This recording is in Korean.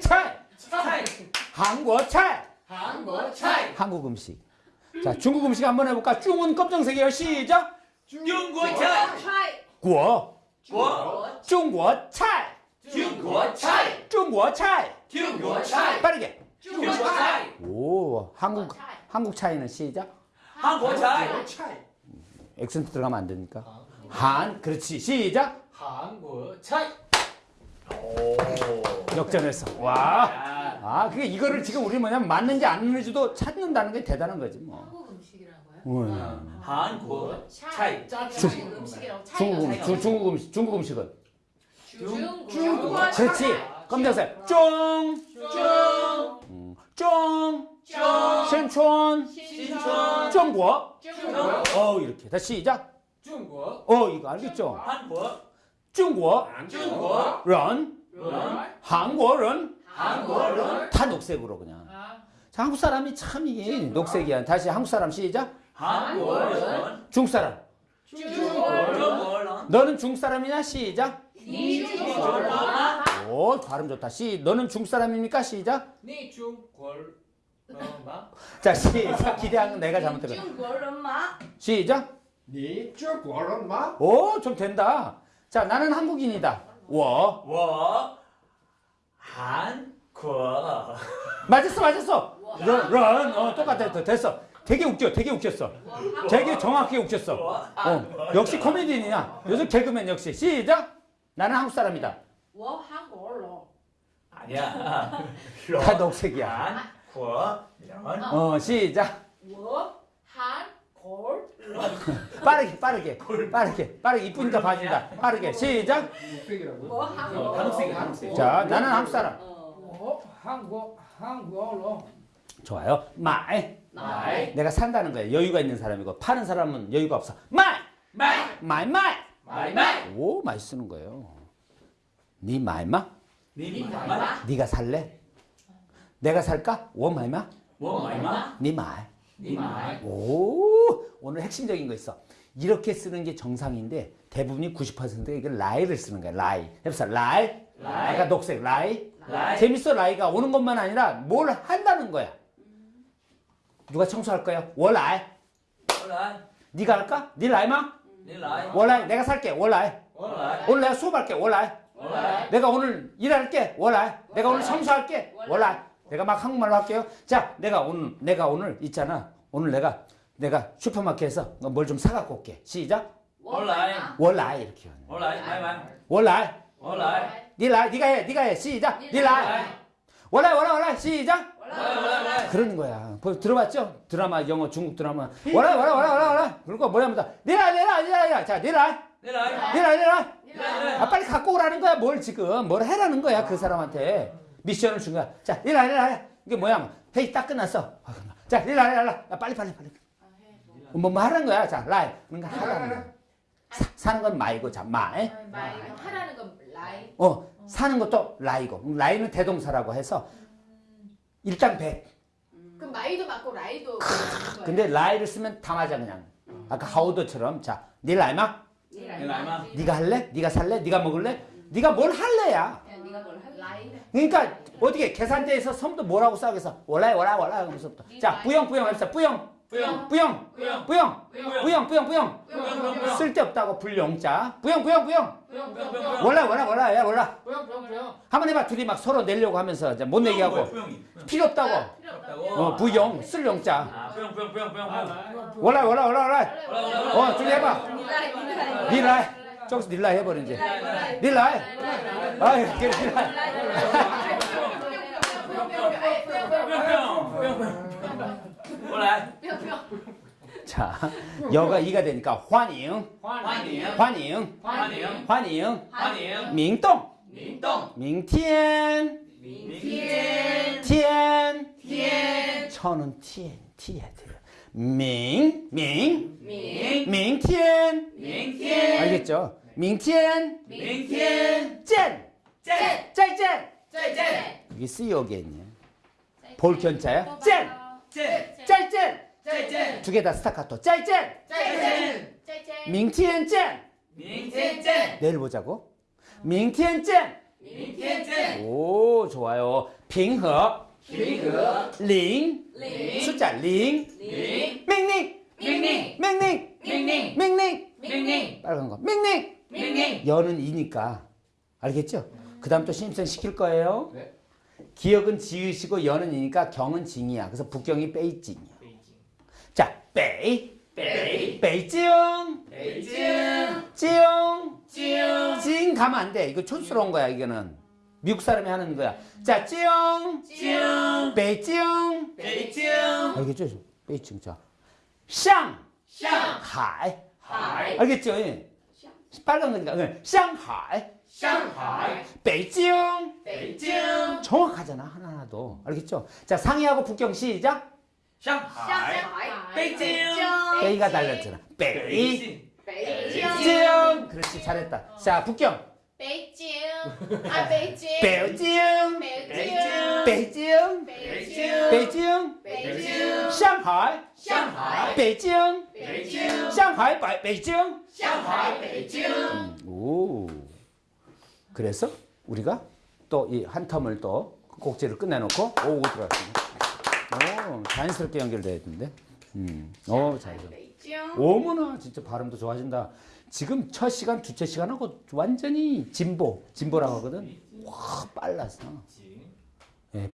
차이. 한국 차이. 한국 차이. 한국 음식. 자, 중국 음식 한번 해볼까? 쭝은 검정색이에요. 시작. 중국 차이. 구워. 중국 차이. 중국 차이. 중국 차이. 중국 차이. 빠르게. 중국 차이. 오, 한국 한국 차이는 시작. 한국 차이. 액센트 들어가면 안 되니까. 한, 그렇지. 시작. 한국 차이. 역전했어. 와. 아, 아, 그게 이거를 지금 우리 뭐냐면 맞는지 안 맞는지도 찾는다는 게 대단한 거지 뭐. 한국 음식이라고요? 음. 한국 차이 한국 음식이라고 차이가 중국 음식, 중- 중국 음식, 중국 음식은. 중국 중국. 그렇지. 검정색. 쫑. 중 음, 쫑. 중 신촌. 신촌 중국. 중국 어, 이렇게. 다시 시작. 中国 어, 이거 알겠죠? 한국 중국, 중국, 런, 런, 한국은, 한국은 다 녹색으로 그냥. 아. 자, 한국 사람이 참 이게 녹색이야. 다시 한국 사람 시작. 한국은 중국 사람. 중국은 너는 중국 사람이냐? 시작. 오, 발음 좋다. 시, 너는 중국 사람입니까? 시작. 네, 중국. 자 시작 기대한 건 내가 잘못했어. 중국 엄마. 시작. 니 중국오좀 된다. 자, 나는 한국인이다. 워. 워. 한국. 맞았어, 맞았어. 런, 런. 어, 똑같아. 됐어. 되게 웃겨. 되게 웃겼어. 되게 정확히 웃겼어. 어, 역시 코미디언이야. 요즘 개그맨 역시. 시작. 나는 한국 사람이다. 워 한국. 아니야. 다 녹색이야. 한국. 어, 시작. 워 한국. 빠르게 빠르게 빠르게 빠르게. 이쁘니까 봐준다. 빠르게. 시작. 뭐 어, 한국. 어, 한국색 한국색 자 나는 한국 사람. 어. 한국 한국어로. 좋아요. 买. 买. 내가 산다는 거야. 여유가 있는 사람이고 파는 사람은 여유가 없어. 买. 买. 买 买. 买 买. 오 많이 쓰는 거예요. 你买吗? 你买吗? 네가 살래? 내가 살까? 我买吗? 我买吗? 你买. 你买. 오. 오늘 핵심적인 거 있어. 이렇게 쓰는 게 정상인데 대부분이 90%가 이걸 来를 쓰는 거야. 来. 해보세요. 来. 来. 아까 녹색 来. 来. 재밌어 来가 오는 것만 아니라 뭘 한다는 거야. 누가 청소할 거야? 我来. 我来. 네가 할까? 你来吗? 你来. 我来. 내가 살게. 我来. 我来. 오늘 내가 수업할게. 我来. 我来. 내가 오늘 일할게. 我来. 내가 오늘 청소할게. 我来. 내가 막 한국말로 할게요. 자, 내가 오늘 내가 오늘 있잖아. 오늘 내가 내가 슈퍼마켓에서 뭘 좀 사갖고 올게. 시작. 我来. 我来 이렇게 하는. 我来. 我来. 我来. 你来. 니가 해. 니가 해. 시작. 你来. 我来 我来 我来 시작. 그러는 거야. 들어봤죠? 드라마 영어 중국 드라마. 我来 我来 我来 我来. 我来. 그러니까 뭐라 하면 你来 你来 你来. 자 你来. 你来 你来 你来 아 빨리 갖고 오라는 거야 뭘 지금 뭘 해라는 거야 그 사람한테 미션을 준 거야 자 你来. 你来 이게 뭐야 회의 딱 끝났어 자 你来. 你来 빨리 빨리 빨리 뭐, 뭐 말하는 거야. 자, 来. 그러니까 하라는 거야. 사, 사는 건 买고, 자, 마. 买. 하라는 건 来. 어, 사는 것도 来고. 来는 대동사라고 해서 일단 1 그럼 买도 맞고 来도 근데 来를 쓰면 다 맞아 그냥. 아까 하우도처럼 자, 你来吗? 你来吗. 니가 할래? 니가 살래? 니가 먹을래? 니가 뭘 할래야. 그러니까 어떻게 계산대에서 섬도 뭐라고 싸우겠어? 월라이 월라이 하면서부터 자 부영 부영 합시다 부영 뿌영 뿌영 뿌영 뿌영 뿌영 뿌영 뿌영 쓸데없다고 불용자 뿌영 뿌영 뿌영 몰라 몰라 몰라 야 몰라 한번 해봐 둘이 막 서로 내려고 하면서 이제 못 내게 하고 필요 없다고 어 부용 쓸용자 몰라 몰라 몰라 몰라 어 둘이 해봐 닐라 저기서 닐라 해버린지 닐라 아이 닐라 여가 이가 되니까 환영. 환영. 환영. 환영. 환영. 환영. 민동. 민동. 민티엔. 민티엔. 티엔. 티엔. 저는 티엔 티에 돼요 민, 민, 민, 민티엔, 민티엔, 알겠죠? 민티엔, 민티엔, 짠, 짠, 짠, 짠, 짠, 이게 쓰여겠네. 볼견자야? 짠, 짠, 짠, 짠. 짤짤 두 개 다 스타카토. 짤짤 짤짤 짤짤 밍티엔 짤 밍티엔 짤 내일 보자고. 밍티엔 짤 밍티엔 짤오 좋아요. 빙허. 빙허. 링. 숫자 링. 밍닝 밍닝 밍닝 밍닝 밍닝 밍닝 빨간 거. 밍닝 밍닝 여는 이니까. 알겠죠? 그 다음 또 신입생 시킬 거예요? 네. 기억은 지으시고 여는 이니까 경은 징이야. 그래서 북경이 빼이징이야. 자, 빼이. 빼이. 빼이지용. 빼이지용. 지용. 지용. 지용 가면 안 돼. 이거 촌스러운 거야, 이거는. 미국 사람이 하는 거야. 자, 京. 京. 北京. 北京. 아, 알겠죠? 北京. 자. 上. 上. 海. 海. 알겠죠? 예. 빨간 거니까. 예. 上海. 上海. 北京. 北京. 정확하잖아. 하나하나도. 알겠죠? 자, 상해하고 북경 시작. 上海 北京 北가 달렸잖아 北 北京 그렇지 잘했다 자 북경 北京 아 北京 北京 北京 北京 北京 北京 上海 上海 北京 北京 上海 北京 上海 北京 오 그래서 우리가 또 이 한 텀을 또 곡지를 끝내놓고 오고 들어갔습니다 오, 자연스럽게 연결돼야 되는데. 음, 오, 잘했어. 北京， 어머나 진짜 발음도 좋아진다. 지금 첫 시간, 두째 시간하고 완전히 진보, 진보라고 하거든. 와, 빨랐어.